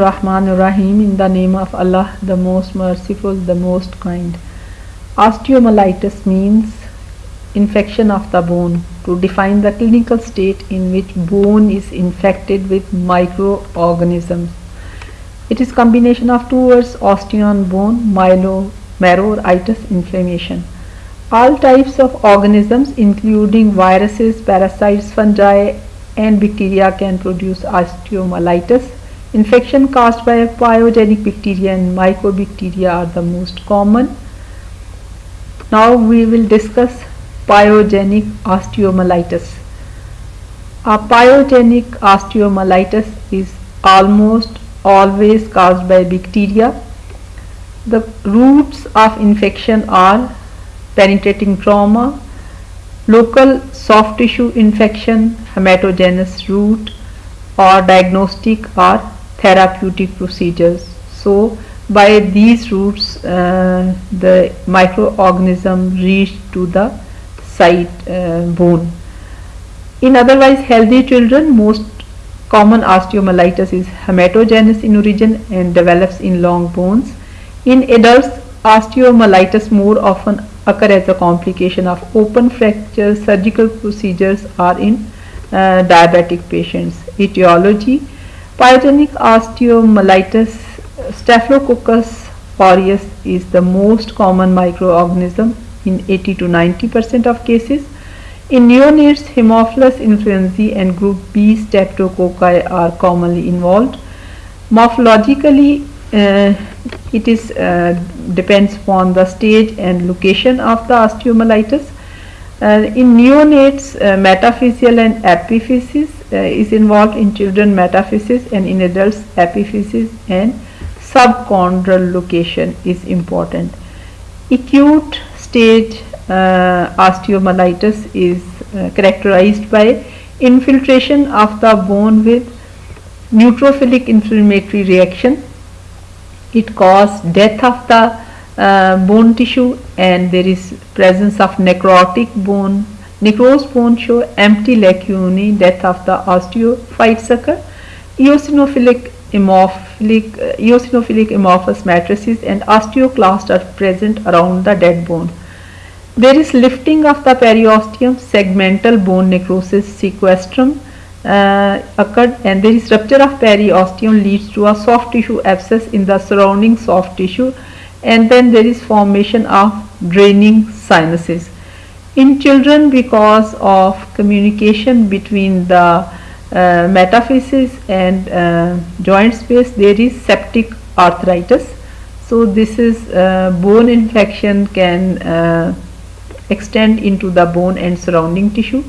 Rahman Rahim in the name of Allah, the most merciful, the most kind. Osteomyelitis means infection of the bone to define the clinical state in which bone is infected with microorganisms. It is combination of two words osteon bone, myelo, marrow itis inflammation. All types of organisms including viruses, parasites, fungi and bacteria can produce osteomyelitis Infection caused by pyogenic bacteria and mycobacteria are the most common. Now we will discuss pyogenic osteomyelitis. A pyogenic osteomyelitis is almost always caused by bacteria. The routes of infection are penetrating trauma, local soft tissue infection, hematogenous route or diagnostic or therapeutic procedures. So by these routes uh, the microorganism reach to the site uh, bone. In otherwise healthy children most common osteomyelitis is hematogenous in origin and develops in long bones. In adults osteomyelitis more often occur as a complication of open fractures, surgical procedures or in uh, diabetic patients. Etiology Pyogenic osteomyelitis Staphylococcus aureus is the most common microorganism in 80 to 90 percent of cases. In neonates, Haemophilus influenzae and group B streptococci are commonly involved. Morphologically, uh, it is uh, depends upon the stage and location of the osteomyelitis. Uh, in neonates, uh, metaphyseal and epiphysis uh, is involved in children metaphysis and in adults epiphysis and subchondral location is important. Acute stage osteomyelitis is characterized by infiltration of the bone with neutrophilic inflammatory reaction. It causes death of the uh, bone tissue and there is presence of necrotic bone Necrosed bone show empty lacunae, death of the osteophyte sucker, eosinophilic amorphilic, uh, eosinophilic amorphous matrices and osteoclasts are present around the dead bone. There is lifting of the periosteum, segmental bone necrosis sequestrum uh, occurred and there is rupture of periosteum leads to a soft tissue abscess in the surrounding soft tissue and then there is formation of draining sinuses. In children because of communication between the uh, metaphysis and uh, joint space there is septic arthritis. So this is uh, bone infection can uh, extend into the bone and surrounding tissue.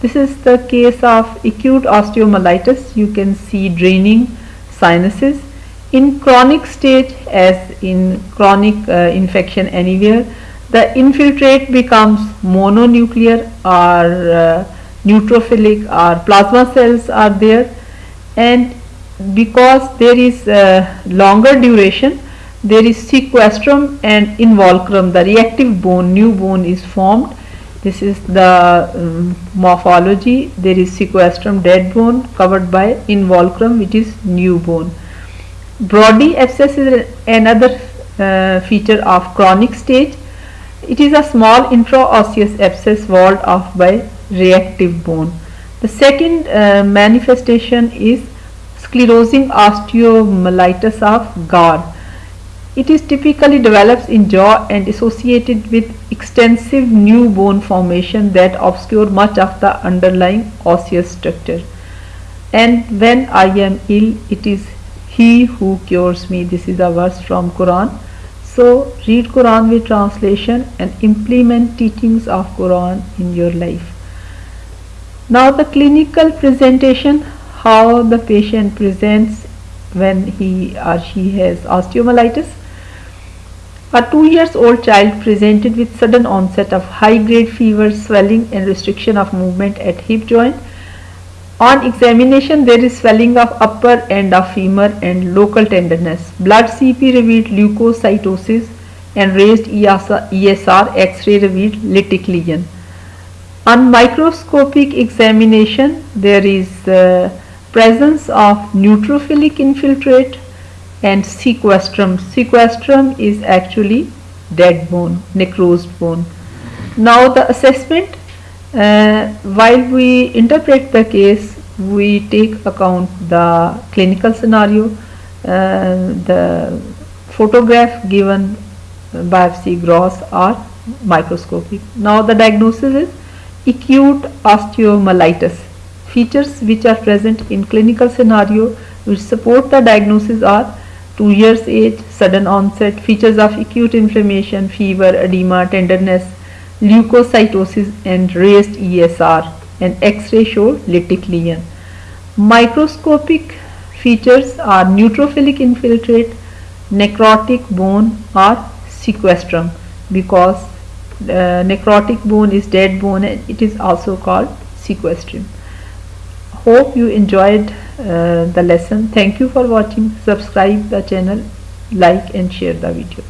This is the case of acute osteomyelitis. You can see draining sinuses in chronic stage as in chronic uh, infection anywhere the infiltrate becomes mononuclear or uh, neutrophilic or plasma cells are there. And because there is uh, longer duration there is sequestrum and involucrum the reactive bone new bone is formed. This is the um, morphology. There is sequestrum dead bone covered by involucrum which is new bone Brodie abscess is another uh, feature of chronic stage it is a small intraosseous abscess walled off by reactive bone. The second uh, manifestation is sclerosing osteomyelitis of Garré. It is typically develops in jaw and associated with extensive new bone formation that obscure much of the underlying osseous structure. And when I am ill, it is he who cures me. This is a verse from Quran. So read Quran with translation and implement teachings of Quran in your life. Now the clinical presentation, how the patient presents when he or she has osteomyelitis. A 2 years old child presented with sudden onset of high grade fever, swelling and restriction of movement at hip joint on examination, there is swelling of upper end of femur and local tenderness. Blood CP revealed leukocytosis and raised ESR X-ray revealed lytic lesion. On microscopic examination, there is uh, presence of neutrophilic infiltrate, and sequestrum. Sequestrum is actually dead bone, necrosed bone. Now the assessment, uh, while we interpret the case, we take account the clinical scenario, uh, the photograph given biopsy gross or microscopic. Now the diagnosis is acute osteomyelitis. Features which are present in clinical scenario which support the diagnosis are 2 years age, sudden onset, features of acute inflammation, fever, edema, tenderness, leukocytosis and raised ESR and X-ray show lytic lesion. Microscopic features are neutrophilic infiltrate, necrotic bone or sequestrum because uh, necrotic bone is dead bone and it is also called sequestrum. Hope you enjoyed uh, the lesson. Thank you for watching. Subscribe the channel, like and share the video.